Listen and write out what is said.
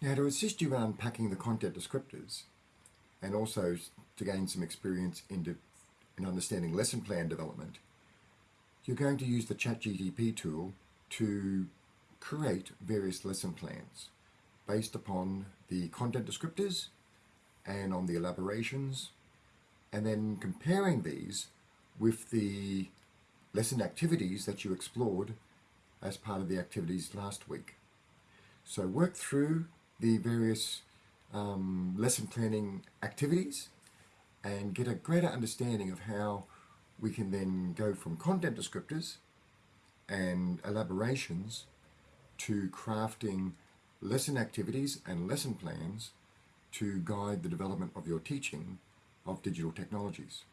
Now to assist you in unpacking the content descriptors and also to gain some experience in, in understanding lesson plan development, you're going to use the ChatGTP tool to create various lesson plans based upon the content descriptors and on the elaborations and then comparing these with the lesson activities that you explored as part of the activities last week. So work through the various um, lesson planning activities and get a greater understanding of how we can then go from content descriptors and elaborations to crafting lesson activities and lesson plans to guide the development of your teaching of digital technologies.